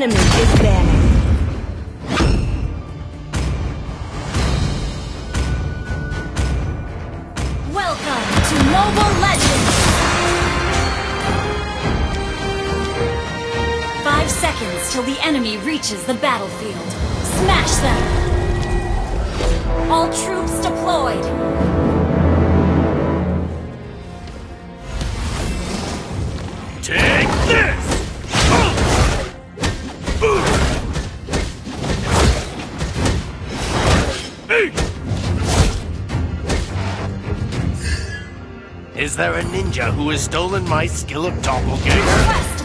enemy is banning. Welcome to Mobile Legends! Five seconds till the enemy reaches the battlefield. Smash them! All troops deployed! There a ninja who has stolen my skill of doppelganger?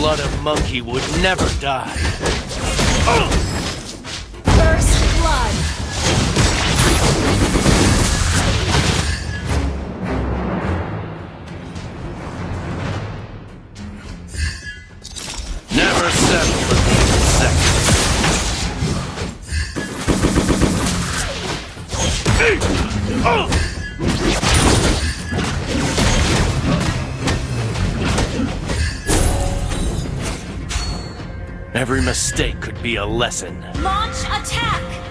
Blood of monkey would never die. First blood! Never settle for being second. Every mistake could be a lesson. Launch attack!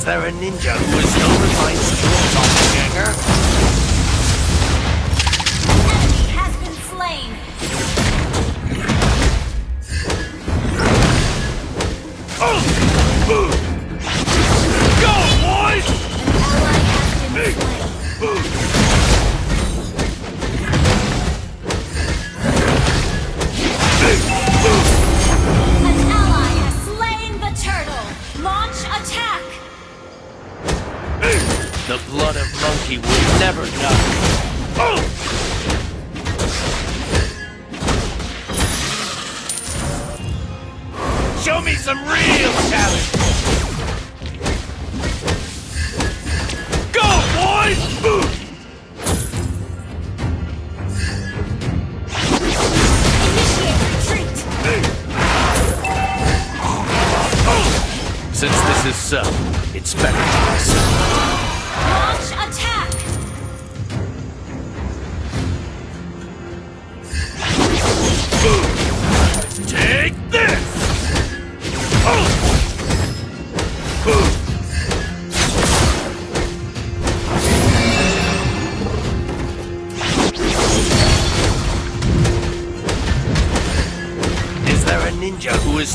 Is there a ninja who has stolen my skill, doppelganger? Never die. Show me some real talent! Go, boys! Since this is so, it's better to accept.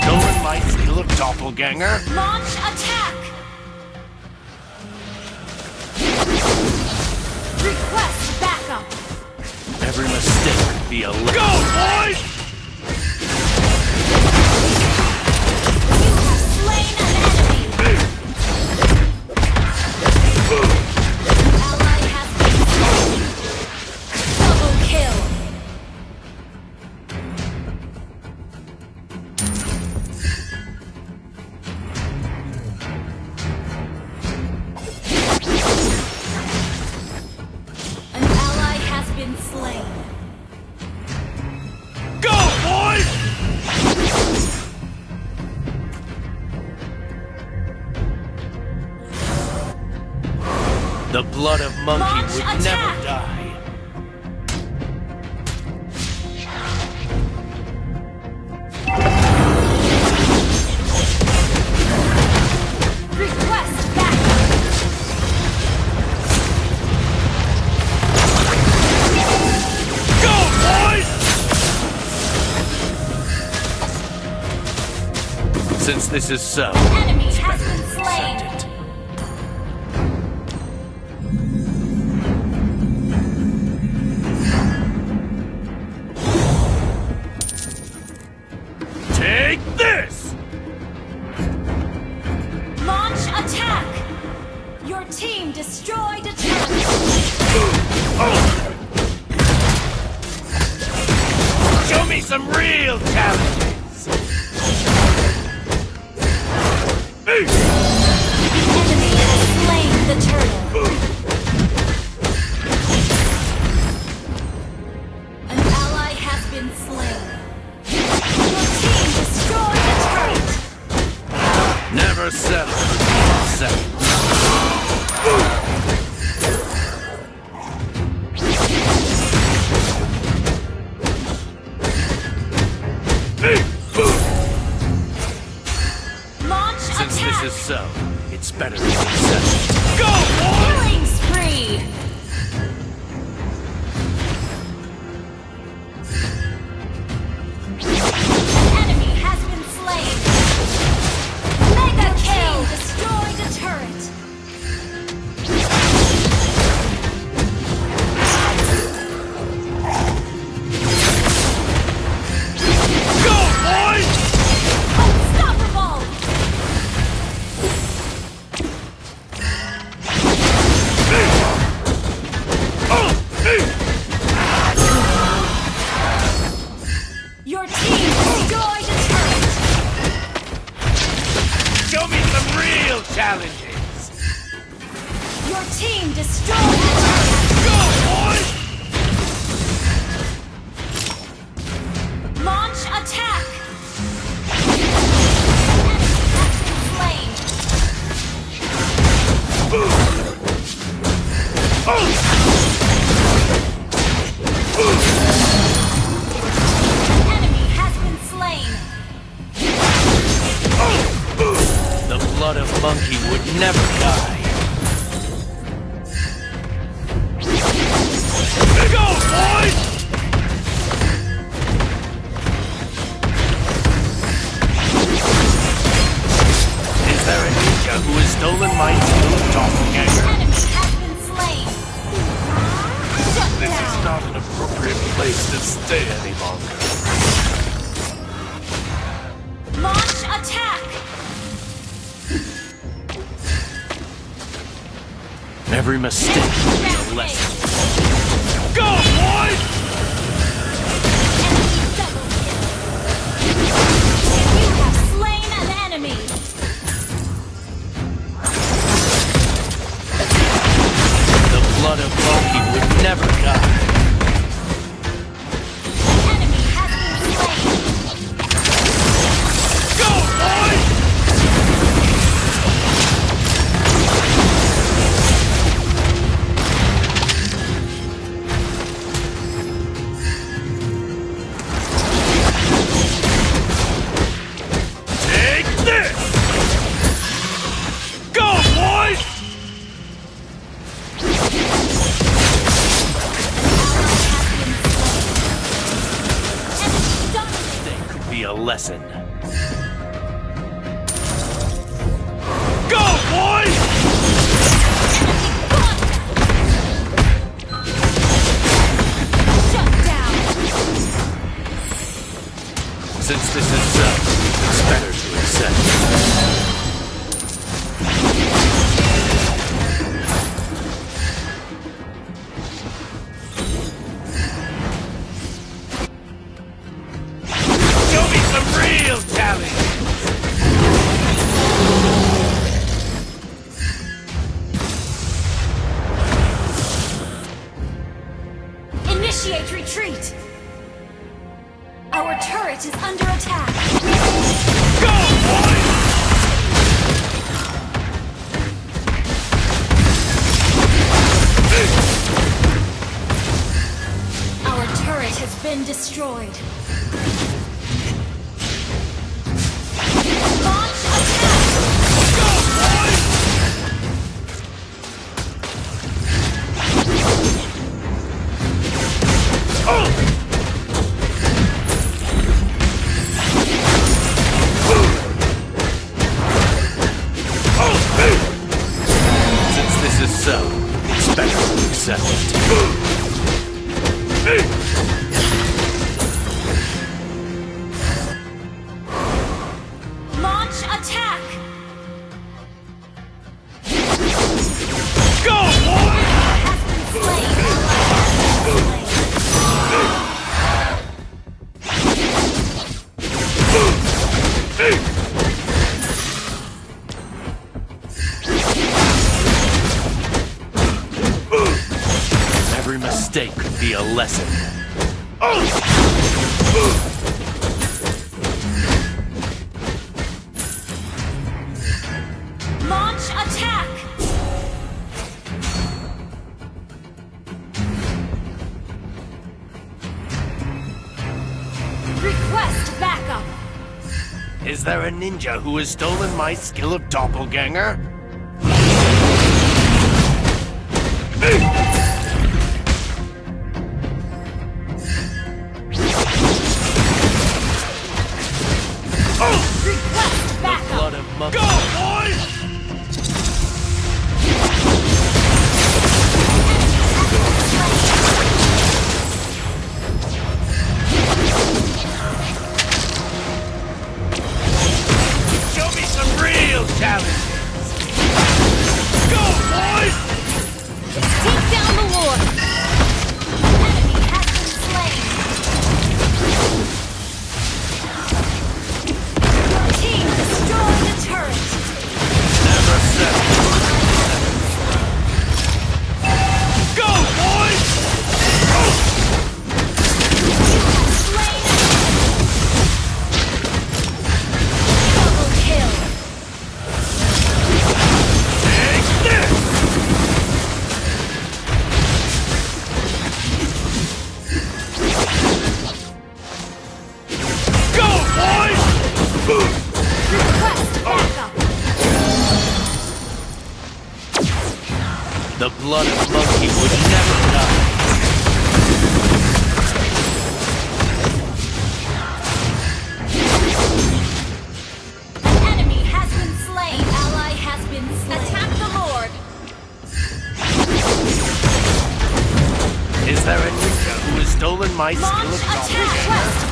Stolen my skill of doppelganger? Launch attack! Request backup! Every mistake could be a lesson. Go, boys! You have slain an enemy! blood of monkey would attack. never die. Since this is so... Take this! Launch attack! Your team destroyed a turret! Show me some real challenges! Hey! Enemy has slain the turtle! Settle. Monkey would never die. Go, boy! Is there a ninja who has stolen my steel doppelganger? Enemy has been slain! Shut This is not an appropriate place to stay any longer. Launch attack! Every mistake will be a lesson. Go, boy! Enemy double kill! You have slain an enemy! The blood of monkey would never die. Be a lesson. Go, boy! Shut down! Since this is so, it's better to accept. Lesson. Launch attack! Request backup! Is there a ninja who has stolen my skill of doppelganger? Request The blood of monkey would never die. An enemy has been slain! Ally has been slain! Attack the Lord! Is there a ninja who has stolen my skill of attack! doppelganger?